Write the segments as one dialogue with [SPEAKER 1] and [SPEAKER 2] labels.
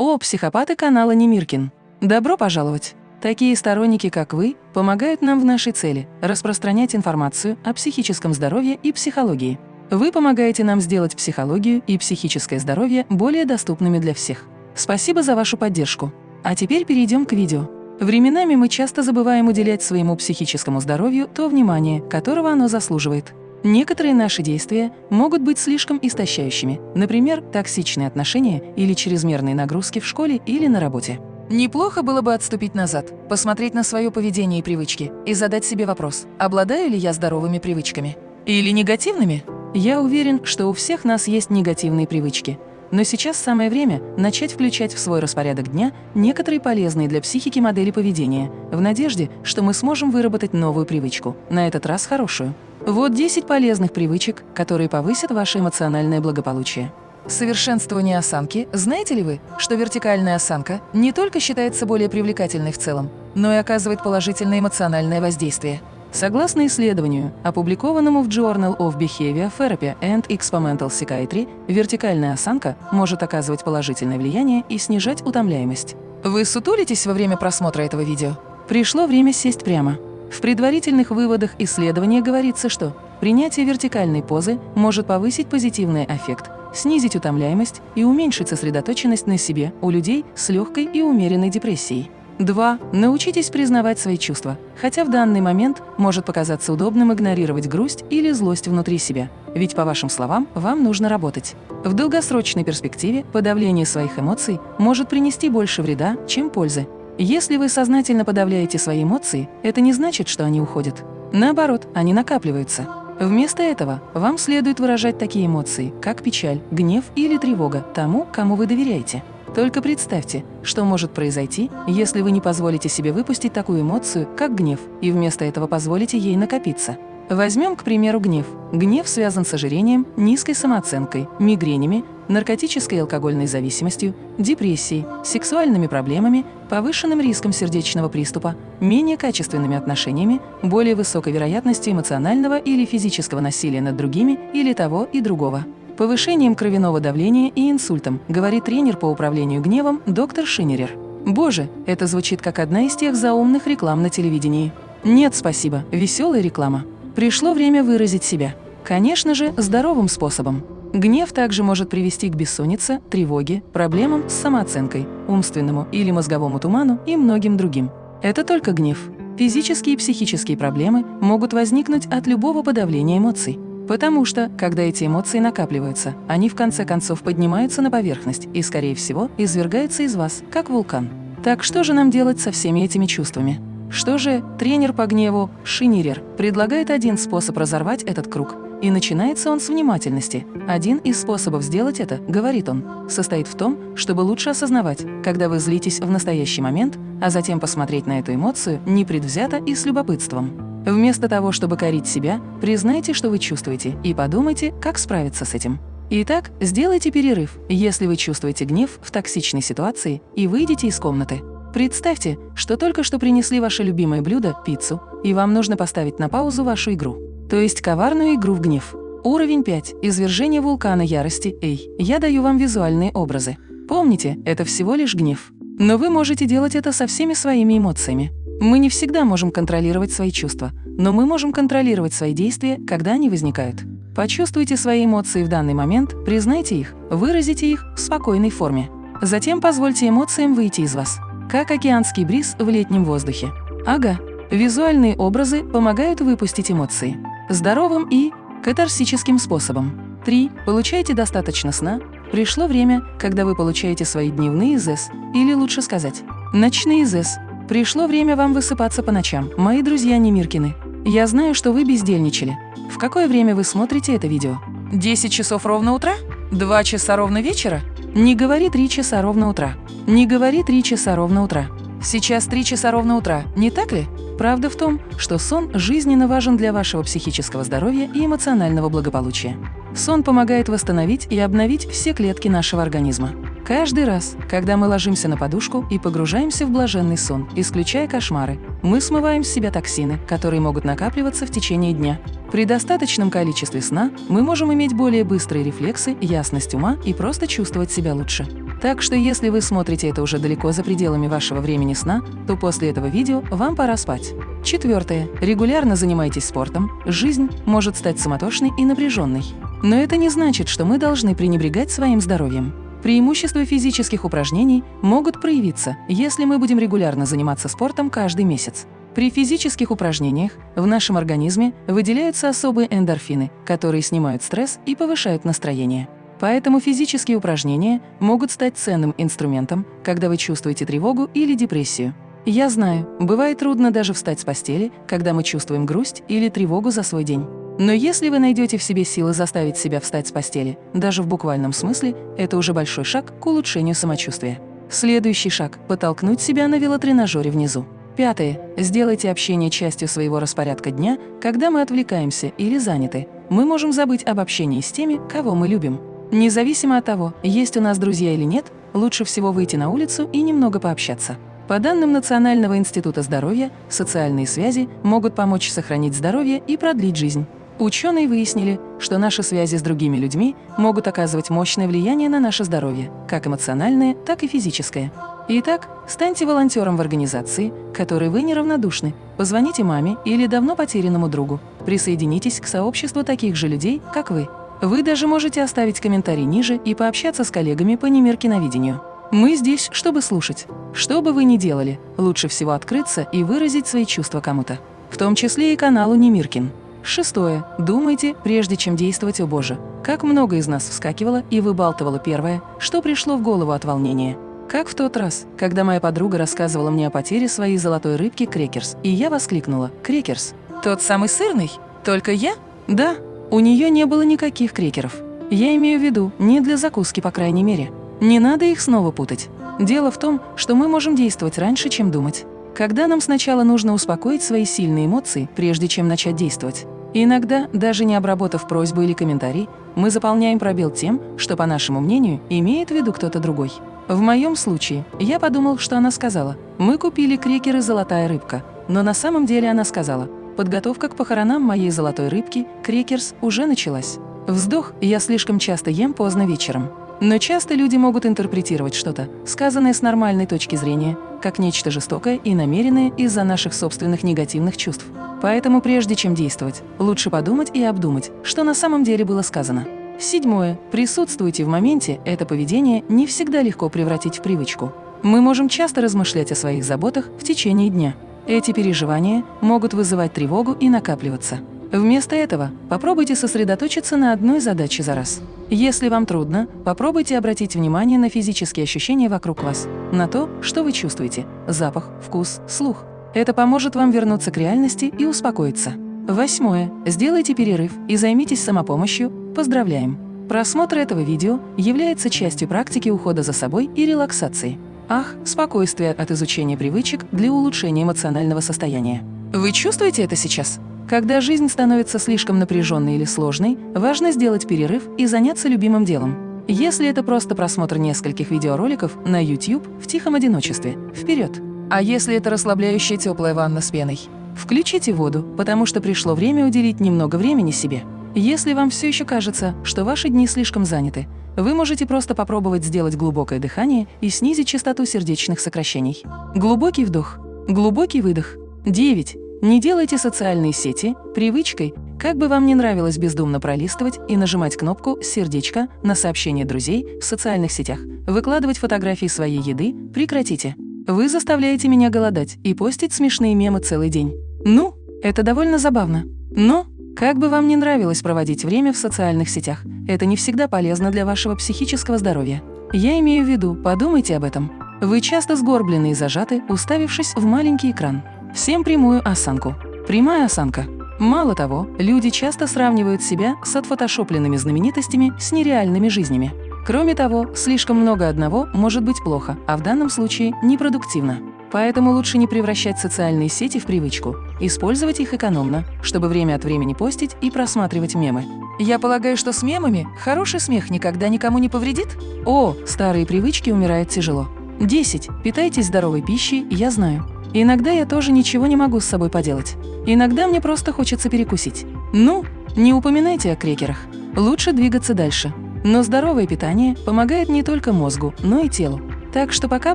[SPEAKER 1] О, психопаты канала Немиркин! Добро пожаловать! Такие сторонники, как вы, помогают нам в нашей цели – распространять информацию о психическом здоровье и психологии. Вы помогаете нам сделать психологию и психическое здоровье более доступными для всех. Спасибо за вашу поддержку. А теперь перейдем к видео. Временами мы часто забываем уделять своему психическому здоровью то внимание, которого оно заслуживает. Некоторые наши действия могут быть слишком истощающими, например, токсичные отношения или чрезмерные нагрузки в школе или на работе. Неплохо было бы отступить назад, посмотреть на свое поведение и привычки и задать себе вопрос, обладаю ли я здоровыми привычками? Или негативными? Я уверен, что у всех нас есть негативные привычки, но сейчас самое время начать включать в свой распорядок дня некоторые полезные для психики модели поведения, в надежде, что мы сможем выработать новую привычку, на этот раз хорошую. Вот 10 полезных привычек, которые повысят ваше эмоциональное благополучие. Совершенствование осанки. Знаете ли вы, что вертикальная осанка не только считается более привлекательной в целом, но и оказывает положительное эмоциональное воздействие? Согласно исследованию, опубликованному в Journal of Behavior Therapy and Experimental Psychiatry, вертикальная осанка может оказывать положительное влияние и снижать утомляемость. Вы сутулитесь во время просмотра этого видео? Пришло время сесть прямо. В предварительных выводах исследования говорится, что принятие вертикальной позы может повысить позитивный эффект, снизить утомляемость и уменьшить сосредоточенность на себе у людей с легкой и умеренной депрессией. 2. Научитесь признавать свои чувства, хотя в данный момент может показаться удобным игнорировать грусть или злость внутри себя, ведь, по вашим словам, вам нужно работать. В долгосрочной перспективе подавление своих эмоций может принести больше вреда, чем пользы. Если вы сознательно подавляете свои эмоции, это не значит, что они уходят. Наоборот, они накапливаются. Вместо этого вам следует выражать такие эмоции, как печаль, гнев или тревога тому, кому вы доверяете. Только представьте, что может произойти, если вы не позволите себе выпустить такую эмоцию, как гнев, и вместо этого позволите ей накопиться. Возьмем, к примеру, гнев. Гнев связан с ожирением, низкой самооценкой, мигренями, наркотической и алкогольной зависимостью, депрессией, сексуальными проблемами, повышенным риском сердечного приступа, менее качественными отношениями, более высокой вероятностью эмоционального или физического насилия над другими или того и другого. Повышением кровяного давления и инсультом, говорит тренер по управлению гневом доктор Шинерер. Боже, это звучит как одна из тех заумных реклам на телевидении. Нет, спасибо, веселая реклама. Пришло время выразить себя. Конечно же, здоровым способом. Гнев также может привести к бессоннице, тревоге, проблемам с самооценкой, умственному или мозговому туману и многим другим. Это только гнев. Физические и психические проблемы могут возникнуть от любого подавления эмоций. Потому что, когда эти эмоции накапливаются, они в конце концов поднимаются на поверхность и, скорее всего, извергаются из вас, как вулкан. Так что же нам делать со всеми этими чувствами? Что же тренер по гневу Шинерер предлагает один способ разорвать этот круг – и начинается он с внимательности. Один из способов сделать это, говорит он, состоит в том, чтобы лучше осознавать, когда вы злитесь в настоящий момент, а затем посмотреть на эту эмоцию непредвзято и с любопытством. Вместо того, чтобы корить себя, признайте, что вы чувствуете, и подумайте, как справиться с этим. Итак, сделайте перерыв, если вы чувствуете гнев в токсичной ситуации, и выйдите из комнаты. Представьте, что только что принесли ваше любимое блюдо – пиццу, и вам нужно поставить на паузу вашу игру то есть коварную игру в гнев. Уровень 5. Извержение вулкана ярости. Эй, я даю вам визуальные образы. Помните, это всего лишь гнев. Но вы можете делать это со всеми своими эмоциями. Мы не всегда можем контролировать свои чувства, но мы можем контролировать свои действия, когда они возникают. Почувствуйте свои эмоции в данный момент, признайте их, выразите их в спокойной форме. Затем позвольте эмоциям выйти из вас, как океанский бриз в летнем воздухе. Ага, визуальные образы помогают выпустить эмоции здоровым и катарсическим способом. 3. Получайте достаточно сна. Пришло время, когда вы получаете свои дневные ЗЭС, или лучше сказать, ночные ЗЭС. Пришло время вам высыпаться по ночам, мои друзья Немиркины. Я знаю, что вы бездельничали. В какое время вы смотрите это видео? 10 часов ровно утра? 2 часа ровно вечера? Не говори 3 часа ровно утра. Не говори 3 часа ровно утра. Сейчас 3 часа ровно утра, не так ли? Правда в том, что сон жизненно важен для вашего психического здоровья и эмоционального благополучия. Сон помогает восстановить и обновить все клетки нашего организма. Каждый раз, когда мы ложимся на подушку и погружаемся в блаженный сон, исключая кошмары, мы смываем с себя токсины, которые могут накапливаться в течение дня. При достаточном количестве сна мы можем иметь более быстрые рефлексы, ясность ума и просто чувствовать себя лучше. Так что если вы смотрите это уже далеко за пределами вашего времени сна, то после этого видео вам пора спать. Четвертое. Регулярно занимайтесь спортом. Жизнь может стать суматошной и напряженной. Но это не значит, что мы должны пренебрегать своим здоровьем. Преимущества физических упражнений могут проявиться, если мы будем регулярно заниматься спортом каждый месяц. При физических упражнениях в нашем организме выделяются особые эндорфины, которые снимают стресс и повышают настроение. Поэтому физические упражнения могут стать ценным инструментом, когда вы чувствуете тревогу или депрессию. Я знаю, бывает трудно даже встать с постели, когда мы чувствуем грусть или тревогу за свой день. Но если вы найдете в себе силы заставить себя встать с постели, даже в буквальном смысле, это уже большой шаг к улучшению самочувствия. Следующий шаг – потолкнуть себя на велотренажере внизу. Пятое. Сделайте общение частью своего распорядка дня, когда мы отвлекаемся или заняты. Мы можем забыть об общении с теми, кого мы любим. Независимо от того, есть у нас друзья или нет, лучше всего выйти на улицу и немного пообщаться. По данным Национального института здоровья, социальные связи могут помочь сохранить здоровье и продлить жизнь. Ученые выяснили, что наши связи с другими людьми могут оказывать мощное влияние на наше здоровье, как эмоциональное, так и физическое. Итак, станьте волонтером в организации, которой вы неравнодушны. Позвоните маме или давно потерянному другу. Присоединитесь к сообществу таких же людей, как вы. Вы даже можете оставить комментарий ниже и пообщаться с коллегами по немиркиновидению. Мы здесь, чтобы слушать. Что бы вы ни делали, лучше всего открыться и выразить свои чувства кому-то. В том числе и каналу Немиркин. Шестое. Думайте, прежде чем действовать, о Боже. Как много из нас вскакивало и выбалтывало первое, что пришло в голову от волнения. Как в тот раз, когда моя подруга рассказывала мне о потере своей золотой рыбки Крекерс, и я воскликнула «Крекерс! Тот самый сырный? Только я?» Да, у нее не было никаких крекеров. Я имею в виду, не для закуски, по крайней мере. Не надо их снова путать. Дело в том, что мы можем действовать раньше, чем думать. Когда нам сначала нужно успокоить свои сильные эмоции, прежде чем начать действовать. иногда, даже не обработав просьбу или комментарий, мы заполняем пробел тем, что, по нашему мнению, имеет в виду кто-то другой. В моем случае я подумал, что она сказала «Мы купили крекеры «Золотая рыбка», но на самом деле она сказала «Подготовка к похоронам моей золотой рыбки, крекерс, уже началась». Вздох я слишком часто ем поздно вечером. Но часто люди могут интерпретировать что-то, сказанное с нормальной точки зрения, как нечто жестокое и намеренное из-за наших собственных негативных чувств. Поэтому прежде чем действовать, лучше подумать и обдумать, что на самом деле было сказано. Седьмое. Присутствуйте в моменте, это поведение не всегда легко превратить в привычку. Мы можем часто размышлять о своих заботах в течение дня. Эти переживания могут вызывать тревогу и накапливаться. Вместо этого попробуйте сосредоточиться на одной задаче за раз. Если вам трудно, попробуйте обратить внимание на физические ощущения вокруг вас, на то, что вы чувствуете – запах, вкус, слух. Это поможет вам вернуться к реальности и успокоиться. Восьмое. Сделайте перерыв и займитесь самопомощью. Поздравляем! Просмотр этого видео является частью практики ухода за собой и релаксации. Ах, спокойствие от изучения привычек для улучшения эмоционального состояния. Вы чувствуете это сейчас? Когда жизнь становится слишком напряженной или сложной, важно сделать перерыв и заняться любимым делом. Если это просто просмотр нескольких видеороликов на YouTube в тихом одиночестве, вперед! А если это расслабляющая теплая ванна с пеной? Включите воду, потому что пришло время уделить немного времени себе. Если вам все еще кажется, что ваши дни слишком заняты, вы можете просто попробовать сделать глубокое дыхание и снизить частоту сердечных сокращений. Глубокий вдох, глубокий выдох. 9. Не делайте социальные сети привычкой, как бы вам не нравилось бездумно пролистывать и нажимать кнопку «Сердечко» на сообщения друзей в социальных сетях, выкладывать фотографии своей еды, прекратите. Вы заставляете меня голодать и постить смешные мемы целый день. Ну, это довольно забавно. Но, как бы вам не нравилось проводить время в социальных сетях, это не всегда полезно для вашего психического здоровья. Я имею в виду, подумайте об этом. Вы часто сгорблены и зажаты, уставившись в маленький экран. Всем прямую осанку. Прямая осанка. Мало того, люди часто сравнивают себя с отфотошопленными знаменитостями с нереальными жизнями. Кроме того, слишком много одного может быть плохо, а в данном случае непродуктивно. Поэтому лучше не превращать социальные сети в привычку, использовать их экономно, чтобы время от времени постить и просматривать мемы. Я полагаю, что с мемами хороший смех никогда никому не повредит? О, старые привычки умирают тяжело. 10. Питайтесь здоровой пищей, я знаю. Иногда я тоже ничего не могу с собой поделать. Иногда мне просто хочется перекусить. Ну, не упоминайте о крекерах. Лучше двигаться дальше. Но здоровое питание помогает не только мозгу, но и телу. Так что пока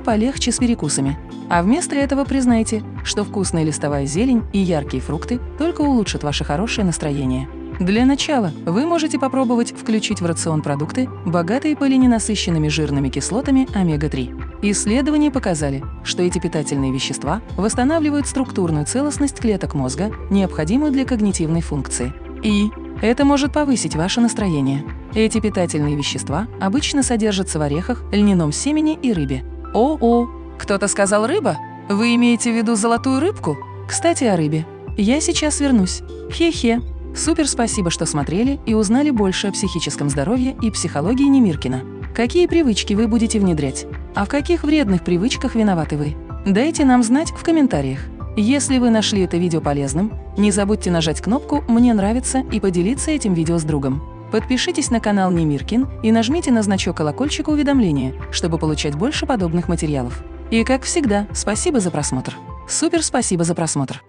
[SPEAKER 1] полегче с перекусами. А вместо этого признайте, что вкусная листовая зелень и яркие фрукты только улучшат ваше хорошее настроение. Для начала вы можете попробовать включить в рацион продукты, богатые полиненасыщенными жирными кислотами омега-3. Исследования показали, что эти питательные вещества восстанавливают структурную целостность клеток мозга, необходимую для когнитивной функции. И это может повысить ваше настроение. Эти питательные вещества обычно содержатся в орехах, льняном семени и рыбе. О-о! Кто-то сказал «рыба»? Вы имеете в виду золотую рыбку? Кстати, о рыбе. Я сейчас вернусь. Хе-хе. Супер спасибо, что смотрели и узнали больше о психическом здоровье и психологии Немиркина. Какие привычки вы будете внедрять? А в каких вредных привычках виноваты вы? Дайте нам знать в комментариях. Если вы нашли это видео полезным, не забудьте нажать кнопку «Мне нравится» и поделиться этим видео с другом. Подпишитесь на канал Немиркин и нажмите на значок колокольчика уведомления, чтобы получать больше подобных материалов. И как всегда, спасибо за просмотр. Супер спасибо за просмотр.